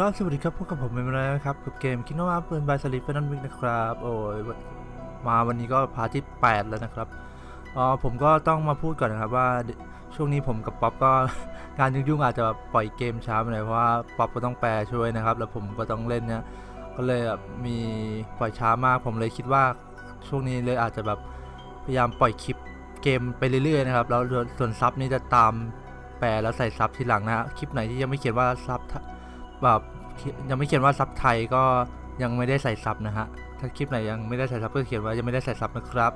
ครับสวัสดีครับพบกับผมเมมไรนะครับกับเกม Kingdom Hearts Birth by Sleep Final Mix นะครับโอ้ยมาวันนี้ก็พาที่ 8 แล้วนะครับอ๋อผมก็ต้องมาพูดก่อนนะครับว่าช่วงนี้ผมกับป๊อปก็งานยุ่งๆอาจจะปล่อยเกมช้าไปหน่อยเพราะว่าป๊อปก็ต้องแปลช่วยนะครับ แล้วผมก็ต้องเล่นเนี่ยก็เลยแบบมีปล่อยช้ามากผมเลยคิดว่าช่วงนี้เลยอาจจะแบบพยายามปล่อยคลิปเกมไปเรื่อยๆนะครับแล้วส่วนซับนี่จะตามแปลแล้วใส่ซับทีหลังนะคลิปไหนที่ยังไม่เขียนว่าซับ แบบยังไม่เขียนว่าซับไทยก็ยังไม่ได้ใส่ซับนะฮะ ถ้าคลิปไหนยังไม่ได้ใส่ซับก็เขียนว่ายังไม่ได้ใส่ซับนะครับ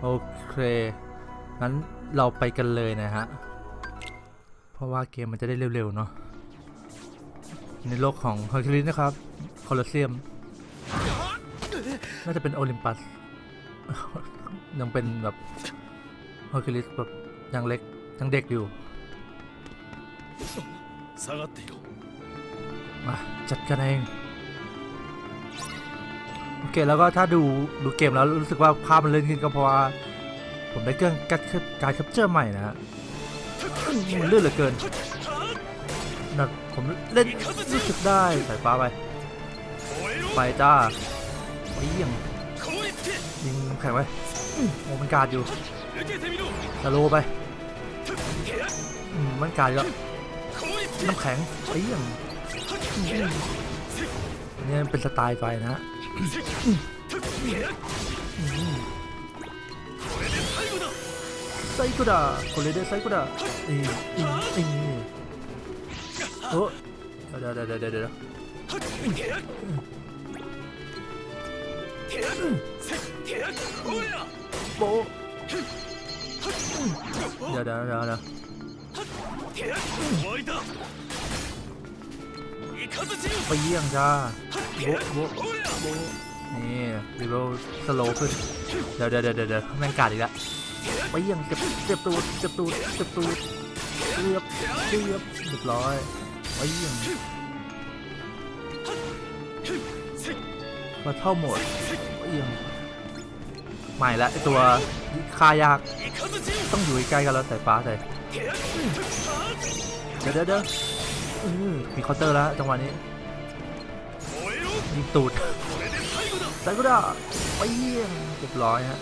โอเค งั้นเราไปกันเลยนะฮะ เพราะว่าเกมมันจะได้เร็วๆเนาะ ในโลกของเฮอร์คิวลิสนะครับ โคลอสเซียม น่าจะเป็นโอลิมปัส ยังเป็นแบบเฮอร์คิวลิสแบบยังเล็กยังเด็กอยู่ 下がっていろ มาจัดกันเองโอเคแล้วก็ถ้าดูดูเกมแล้วรู้สึกว่าภาพมันเลื่อนขึ้นก็เพราะว่าผมได้เครื่องการการ capture ใหม่นะฮะมันเลื่อนเหลือเกินนักผมเล่นรู้สึกได้สายฟ้าไปไปจ้าไปยิ่งยิงแข็งไปโอ้มันการอยู่สโลไปมันการแล้วน้ำแข็งไปยิ่ง อันนี่เป็นสไตล์ไฟนะฮะ これで最後だ最高だこれで最高だいいいいいいおだだだだだだおやおだだだだ終わりだイカズチ ไปเยี่ยงจ้าโบโบโบนี่รีโรสโลขึ้น เดี๋ยวเดี๋ยวเดี๋ยวเดี๋แมงกาดอีกแล้วไปเยี่ยงเจ็บเจ็บตูดเจ็บตูดเจ็บตูดเรียบเรียบเรียบร้อยไปเยี่ยงมาเท่าหมดไปเยี่ยงใหม่ละไอตัวคายากต้องอยู่ใกล้กันแล้วใส่ฟ้าใส่เดี๋ยวเดี๋ยว มีเคาน์เตอร์แล้วจังหวะนี้ 燃えろ ยิงตูด これで最後だ ใส่ก็ได้ไปเยี่ยงเรียบร้อยฮะ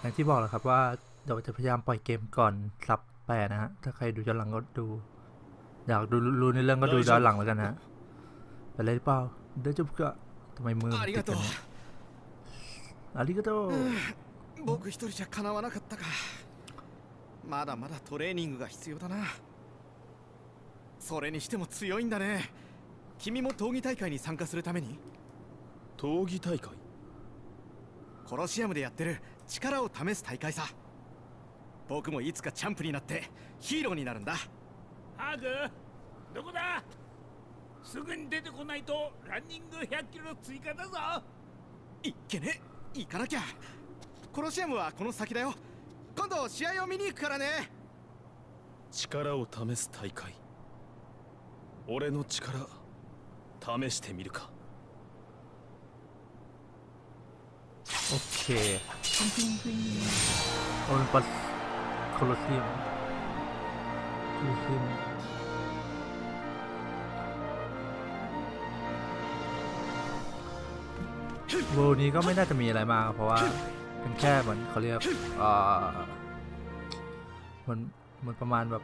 อย่างที่บอกแหละครับว่าเดี๋ยวจะพยายามปล่อยเกมก่อนซับแปดนะฮะ ถ้าใครดูย้อนหลังก็ดู อยากดูรู้ในเรื่องก็ดูย้อนหลังแล้วกันนะฮะไปเลยหรือเปล่าเดี๋ยวจุบก็ทำไมมือมันติดกันเนี่ยอาริกาโต 僕一人じゃかなわなかったか まだまだトレーニングが必要だな。それにしても強いんだね。君も闘技大会に参加するために。闘技大会？コロシアムでやってる力を試す大会さ。僕もいつかチャンプになってヒーローになるんだ。ハグ？どこだ？すぐに出てこないとランニング100キロ追加だぞ。いっけね？行かなきゃ。コロシアムはこの先だよ今度試合を見に行くからね力を試す大会俺の力試してみるか โอเคโอลิมปัสโคลอสเซียมโคลอสเซียมเวลนี้ก็ไม่น่าจะมีอะไรมาก เพราะว่า เป็นแค่เหมือนเขาเรียกเอ่อเหมือนเหมือนประมาณแบบ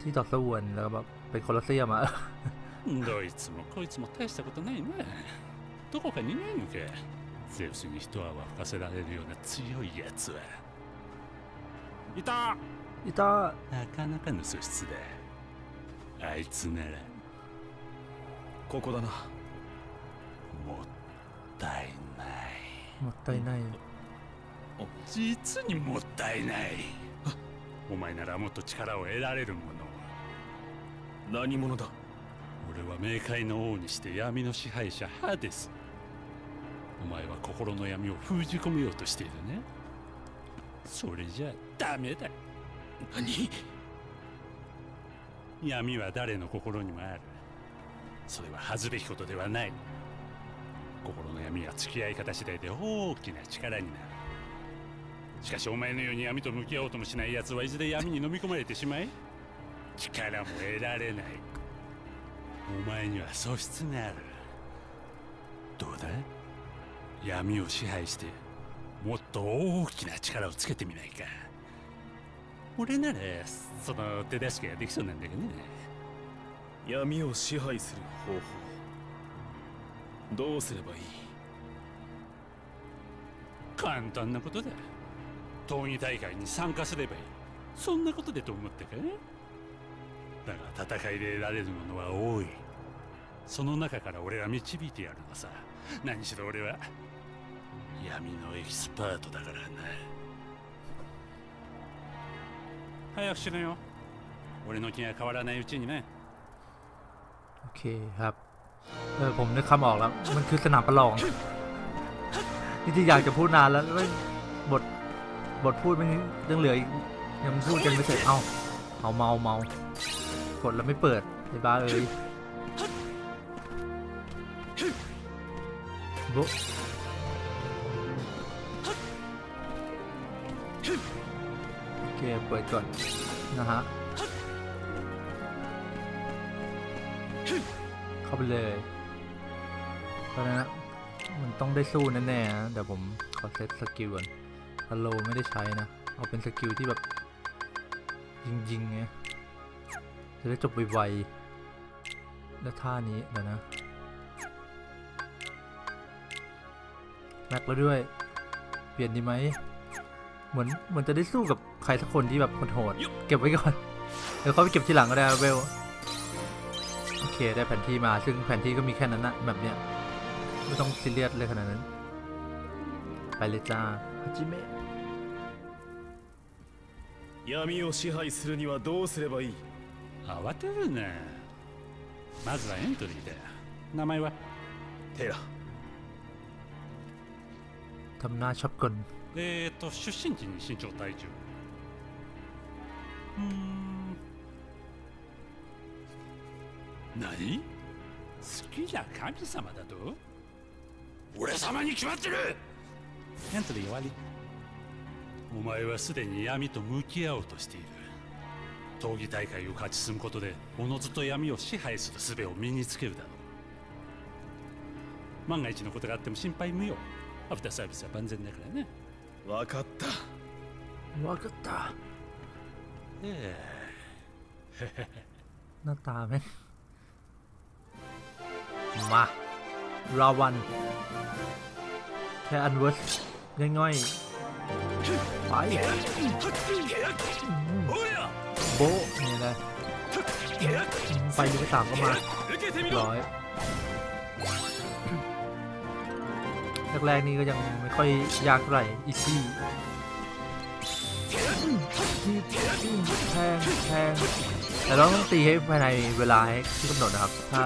ที่ต่อสู้กันแล้วก็แบบเป็นโคลอสเซียมอะ どいつもこいつも大したことないなどこかにいないのかゼウスに一泡吹かせられるような強いやつはいた อิตา なかなかの素質だあいつならここだなもったいない หมดใจใน 実にもったいない。お前ならもっと力を得られるもの何者だ？俺は冥界の王にして闇の支配者ハデスお前は心の闇を封じ込めようとしているね。それじゃダメだ。何？闇は誰の心にもある。それは恥ずべきことではない。心の闇は付き合い方次第で大きな力になるしかしお前のように闇と向き合おうともしない奴はいずれ闇に飲み込まれてしまい力も得られない。お前には素質がある。どうだ闇を支配してもっと大きな力をつけてみないか。俺ならその手助けができそうなんだけどね。闇を支配する方法。どうすればいい？簡単なことだ闘技大会に参加すればいいそんなことでと思ったかだが戦いで得られるものは多いその中から俺は導いてやるのさ何しろ俺は闇のエキスパートだからな早くしろよ俺の気が変わらないうちにね โอเคครับ เออผมนึกคำออกแล้ว มันคือสนามประลองจริงๆอยากจะพูดนานแล้วแล้วบท บทพูดไมันยังเหลืออีกยังพูดกันไม่เสร็จ เอาเอาเมาเมากดแล้วไม่เปิดไอ้บ้าเอ้ยโบะโอเค เปิดก่อน นะฮะ เข้าไปเลยเพราะว่ามันต้องได้สู้แน่ๆนะเดี๋ยวผมขอ set skill ก่อน ฮัลโหลไม่ได้ใช้นะ เอาเป็น skill ที่แบบ ยิงๆไงจะได้จบไวๆแล้วท่านี้เดี๋ยวนะ แม็กแล้วด้วย เปลี่ยนดีไหม เหมือนเหมือนจะได้สู้กับใครสักคนที่แบบโหดๆเก็บไว้ก่อน เดี๋ยวเขาไปเก็บทีหลังก็ได้นะเวลโอเคได้แผนที่มาซึ่งแผนที่ก็มีแค่นั้นนะแบบเนี้ยไม่ต้องซีเรียสเลยขนาดนั้น ไปเลยจ้า 始め。闇を支配するにはどうすればいい？慌てるなまずはエントリーだ名前は？テラ。ทำหน้าช็อえっ、ー、と出身地に身長体重。うん。何？好きな神様だと？俺様に決まってる！エントリー終わりお前はすでに闇と向き合おうとしている。闘技大会を勝ち進むことでおのずと闇を支配する術を身につけるだろう。万が一のことがあっても心配無用。アフターサービスは万全だからね。分かった。分かった。ええ。nó ta bên mà แค่อันเวิร์สง่ายๆไปโบนี่นะไปดูสามก็มาร้อยแรกๆนี่ก็ยังไม่ค่อยยากเท่าไหร่อีซี่แทงแทงแต่เราต้องตีให้ภายในเวลาที่กำหนดนะครับ ถ้า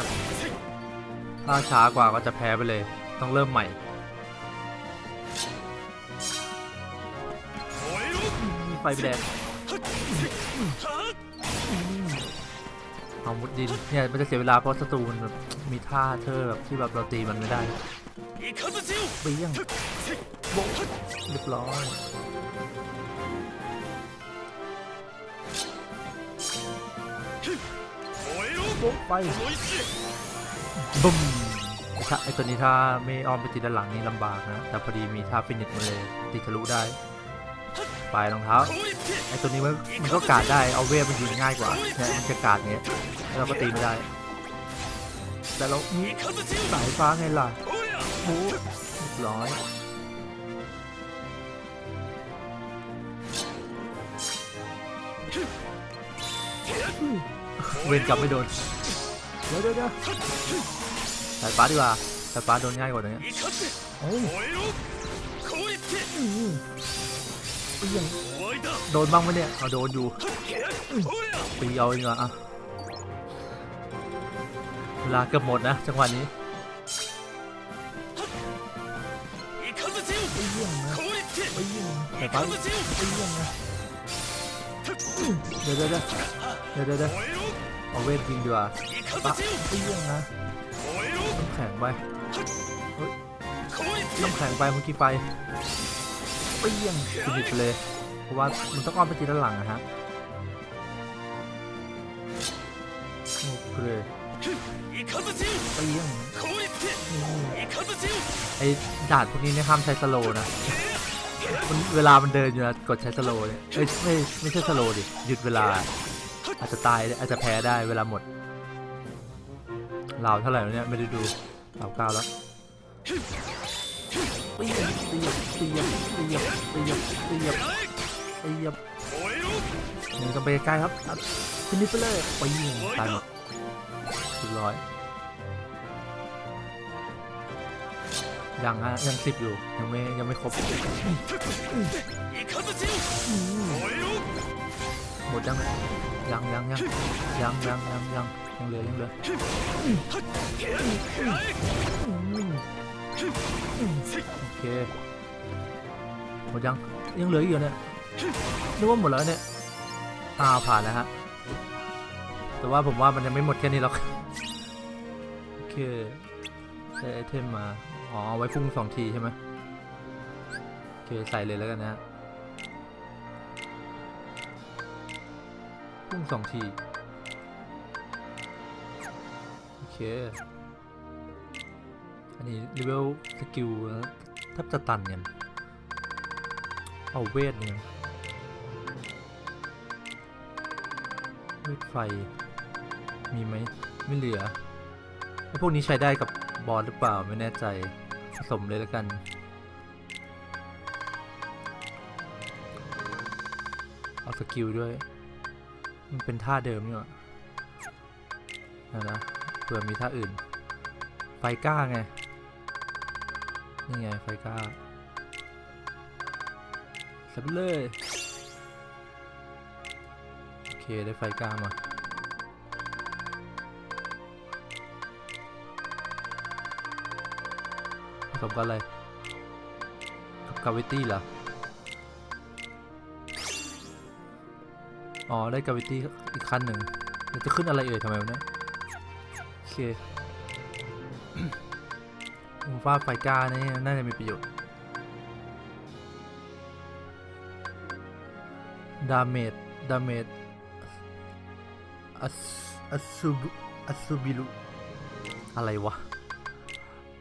ถ้าช้ากว่าก็จะแพ้ไปเลย ต้องเริ่มใหม่ ไฟแดงเอามุดดินเนี่ยมันจะเสียเวลาเพราะศัตรูมันแบบมีท่าเธอแบบที่แบบเราตีมันไม่ได้เบี้ยงเรียบร้อยโบไปบึ้มไอตัวนี้ถ้าไม่อ้อมไปติดด้านหลังนี่ลำบากนะ แต่พอดีมีท่าฟินิชมาเลยติดทะลุได้ ไปรองเท้าไอตัวนี้มันมันก็กาดได้เอาเวฟมันยิงง่ายกว่าเนี่ยมันจะกาดเนี้ยเราก็ตีไม่ได้ แต่เราสายฟ้าไงล่ะหกร้อยเวนกลับไม่โดน เดี๋ยวเดี๋ยวสายฟ้าดีกว่าสายฟ้าโดนง่ายกว่านี้โอ้ เปี้ยงโดนบ้างไหมเนี่ยเอาโดนอยู่ตีเอาเองเหรอะเวลาเกือบหมดนะจังหวะนี้ไปเยี่ยมนะไปเยี่ยมแต่ไปไปเยี่ยมนะเดี๋ยวเดี๋ยวเดี๋ยวเดี๋เอาเวทยิงดีกว่าปะไปเยี่ยงนะต้องแข็งไปต้องแข็งไปเมื่อกี้ไป เปี้ยงสิบไปเลย เพราะว่ามันต้องอ้อมไปทีด้านหลังนะฮะโอเคเปี้ยงไอ้ดาดพวกนี้เนี่ยห้ามใช้สโลนะนเวลามันเดินอยู่นะกดใช้สโลเนี่ยเอ้ยไม่ไม่ใช่สโลดิหยุดเวลา อาจจะตายอาจจะแพ้ได้เวลาหมดเราเท่าไหร่เนี่ยไม่ได้ดูเราเก้าแล้ว ตีตีตีตีตีตีตีหนึ่งกับเบรกไกลครับฟินิชไปเลยปีตายหมดสิบร้อยยังฮะยังสิบอยู่ยังไม่ยังไม่ครบหมดยังยังยังยังยังยังยังยังยังเหลือยังเหลือ เคหมดยังยังเหลืออีกเหรอเนี่ยนึกว่าหมดแล้วเนี่ยอ้าวผ่านแล้วฮะแต่ว่าผมว่ามันยังไม่หมดแค่นี้หรอกโอเคได้ item มาอ๋อไว้พุ่งสองทีใช่ไหมโอเคใส่เลยแล้วกันนะฮะพุ่งสองทีโอเคอันนี้ level skill แทบจะตันเนี่ยเอาเวทเนี่ยเวทไฟ มีไหมไม่เหลือไอพวกนี้ใช้ได้กับ boss หรือเปล่าไม่แน่ใจผสมเลยแล้วกันเอา skill ด้วย มันเป็นท่าเดิมนี่หว่านะนะเผื่อมีท่าอื่น ไฟกล้าไง นี่ไงไฟก้าสับเลยโอเคได้ไฟก้ามาผสมกับอะไรกับกาวิตี้เหรออ๋อ ได้กาวิตี้อีกขั้นหนึ่งจะขึ้นอะไรเอ่ยทำไมวะเนี่ยโอเค ผมว่าไฟกานี่น่าจะมีประโยชน์ ดาเมจ ดาเมจอัสอัสซูบุอัสซูบิลุอะไรวะ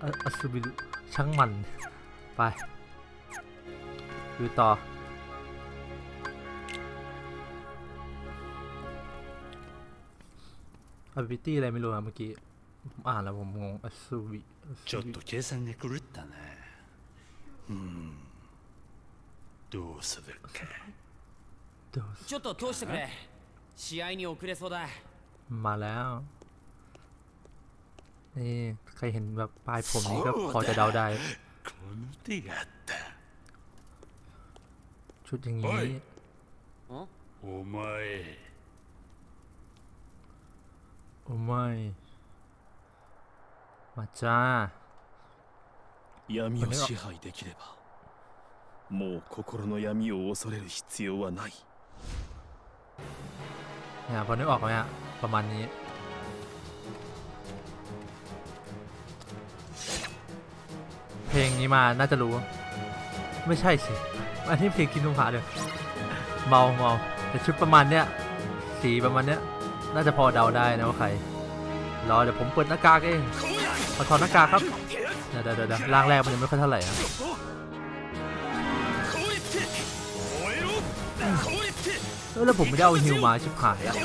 อะอัสซูบิลุช่างมัน ไปดูต่อ ability อะไรไม่รู้ครับเมื่อกี้ ผมอ่านแล้วผมงง อัสซูบิ ちょっと計算が狂ったねうんどうするかちょっと通してくれ試合に遅れそうだ มาแล้ว นี่ ใครเห็นแบบปลายผมนี้ก็พอจะเดาได้ この手があった ชุดอย่างนี้ โอ้ย んお前 โอ้ไม่ มาจ้า 闇を支配できればもう心の闇を恐れる必要はない เนี่ยพอนึกออกไหมฮะประมาณนี้ เพลงนี้มาน่าจะรู้ ไม่ใช่สิ อันนี้เพลงกินนุ่มผาเลยเมาเมาแต่ชุดประมาณเนี้ย สีประมาณเนี้ย น่าจะพอเดาได้นะว่าใคร รอเดี๋ยวผมเปิดหน้ากากเองมาถอดหน้ากากครับเดี๋ยวเดี๋ยวร่างแรกมันยังไม่ค่อยเท่าไหร่นะแล้วผมไม่ได้เอาฮิวมาชิบหายแล้วไม่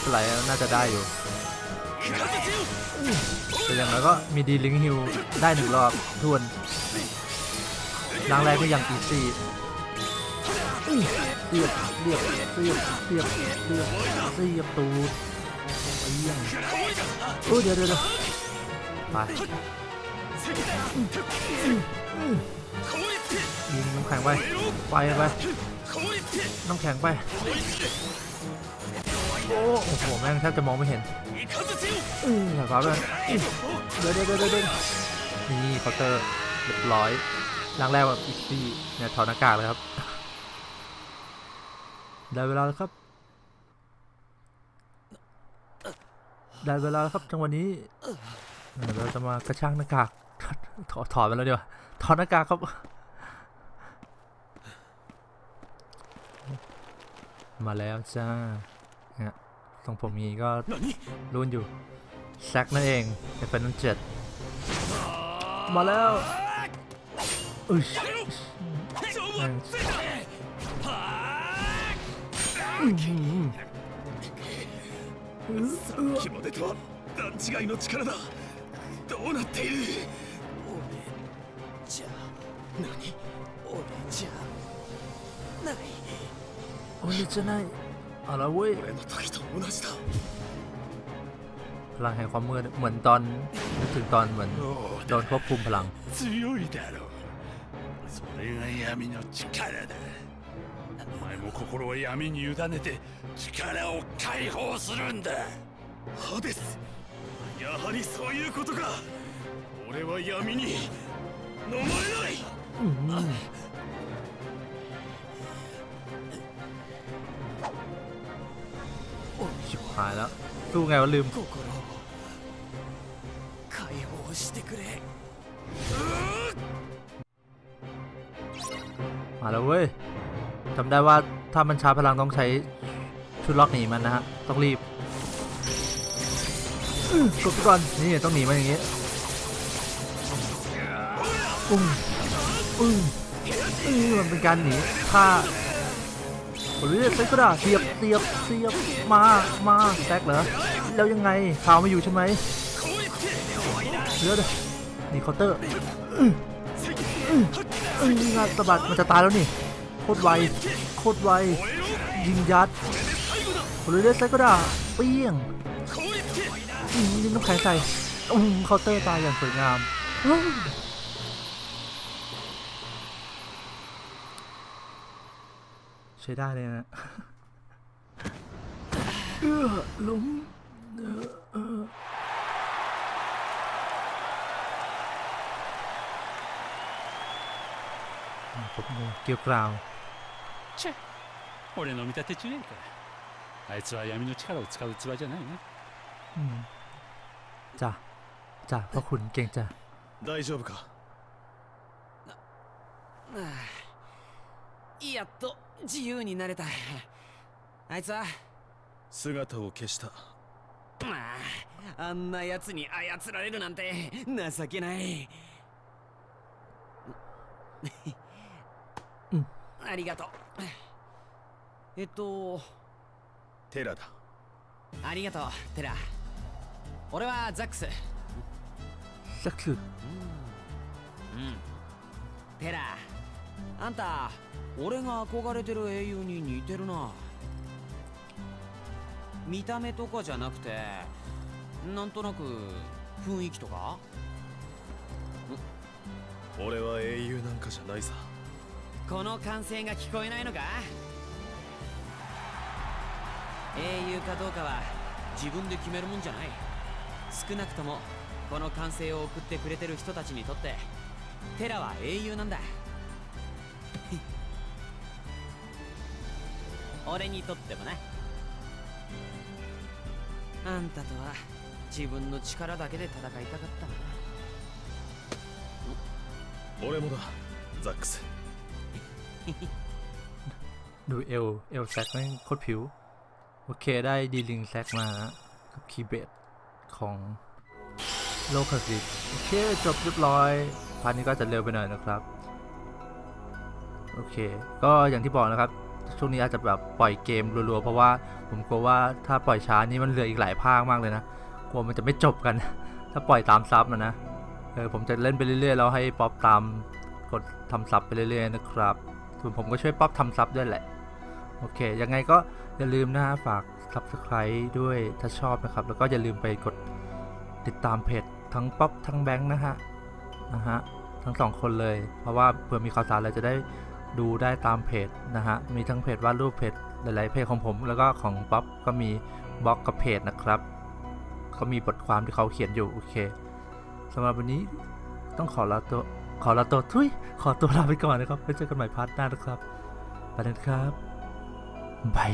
เป็นไรน่าจะได้อยู่แต่อย่างไรก็มีดีลิงฮิวได้หนึ่งรอบทวนร่างแรกก็ยังอีซี่ เสียบเสียบเสียบเสียบเสียบเสียบตูดเยี่ยมโอ้เดี๋ยวเดี๋ยวไปยิงน้ำแข็งไป ไปไปน้ำแข็งไป โอ้โห แม่งแทบจะมองไม่เห็นอย่าฟบเราวยเดี๋เดี๋ยเดี๋ยวนี่เคาน์เตอร์เรียบร้อยร่างแรกแบบอีซี่เนี่ยถอดหน้ากากเลยครับ ได้เวลาแล้วครับ ได้เวลาแล้วครับจังหวะนี้เราจะมากระชากหน้ากากถอดถอดไปแล้วดีกว่าถอดหน้ากากครับมาแล้วจ้าเนี่ยทรงผมนี้ก็รุ่นอยู่แซกนั่นเองในแฟนนันเจ็ดมาแล้วอึชแม่งอื้อหือ さっきまでとは段違いの力だどうなっているじゃ何俺じゃない โอ้ยจะไหนเอาละเว้ย 俺の時と同じだ พลังแห่งความมืดเหมือนตอนนึกถึงตอนเหมือนโดนควบคุมพลัง 強いだろうそれが闇の力だ お前も心を闇に委ねて力を解放するんだハデスやはりそういうことか俺は闇に飲まれない อื้อหือโอ้ยชิบหายแล้วสู้ไงวะลืม 心を解放してくれ มาแล้วเว้ย จำได้ว่าถ้ามันชาร์จพลังต้องใช้ชุดล็อกหนีมันนะฮะ ต้องรีบกดก่อนนี่ต้องหนีมันอย่างงี้อุ้งอุ้งอือมันเป็นการหนีถ้าโอ้ยใช้กระดาษเสียบเสียบเสียบมามาแซกเหรอแล้วยังไงข่าวไม่อยู่ใช่ไหมเดี๋ยวเดี๋ยวนี่เคาน์เตอร์เอ้ยงานสะบัดมันจะตายแล้วนี่ คตรไว โคตรไว ยิงยัดโอเลเดสไซก็ได้เปี้ยงยิงน้ำแข็งใส่อืมเคาน์เตอร์ตายอย่างสวยงาม ใช้ได้เลยนะเออล้มผมเกี่ยวกราว チェ俺の見立て違いかあいつは闇の力を使う器じゃないな อืมจ้ะจ้ะพ่อขุนเก่งจ้ะ 大丈夫かやっと自由になれたあいつは姿を消したまああんな奴に操られるなんて情けないうん ありがとう。えっとテラだ。ありがとうテラ。俺はザックス。ザックス？うん。テラあんた俺が憧れてる英雄に似てるな。見た目とかじゃなくてなんとなく雰囲気とか？俺は英雄なんかじゃないさ。この歓声が聞こえないのか？英雄かどうかは自分で決めるもんじゃない。少なくともこの歓声を送ってくれてる人たちにとってテラは英雄なんだ。俺にとってもな。あんたとは自分の力だけで戦いたかったな俺もだザックス。 ดูเอลเอลแซกแม่โคตรผิว โอเคได้ดีลิงแซกมากับคีย์เบสของโลคาสิโอเคจบเรียบร้อย พาร์ทนี้ก็จะเร็วไปหน่อยนะครับ โอเค ก็อย่างที่บอกนะครับ ช่วงนี้อาจจะแบบปล่อยเกมรัวๆ เพราะว่าผมกลัวว่าถ้าปล่อยช้านี่มันเหลืออีกหลายภาคมากเลยนะ กลัวมันจะไม่จบกัน ถ้าปล่อยตามซับนะนะ เออผมจะเล่นไปเรื่อยๆ แล้วให้ป๊อปตามกดทำซับไปเรื่อยๆนะครับ ส่วนผมก็ช่วยป๊อปทำซับด้วยแหละ โอเค ยังไงก็อย่าลืมนะฮะฝาก subscribe ด้วยถ้าชอบนะครับ แล้วก็อย่าลืมไปกดติดตามเพจทั้งป๊อปทั้งแบงค์นะฮะนะฮะทั้งสองคนเลย เพราะว่าเผื่อมีข่าวสารอะไรจะได้ดูได้ตามเพจนะฮะ มีทั้งเพจวาดรูปเพจหลาย ๆ เพจของผม แล้วก็ของป๊อปก็มีบล็อกกับเพจนะครับก็มีบทความที่เขาเขียนอยู่ โอเคสำหรับวันนี้ต้องขอลาตัว ขอลาตัวทุยขอตัวลาไปก่อนนะครับไว้เจอกันใหม่ part หน้านะครับไปแล้วนะครับ bye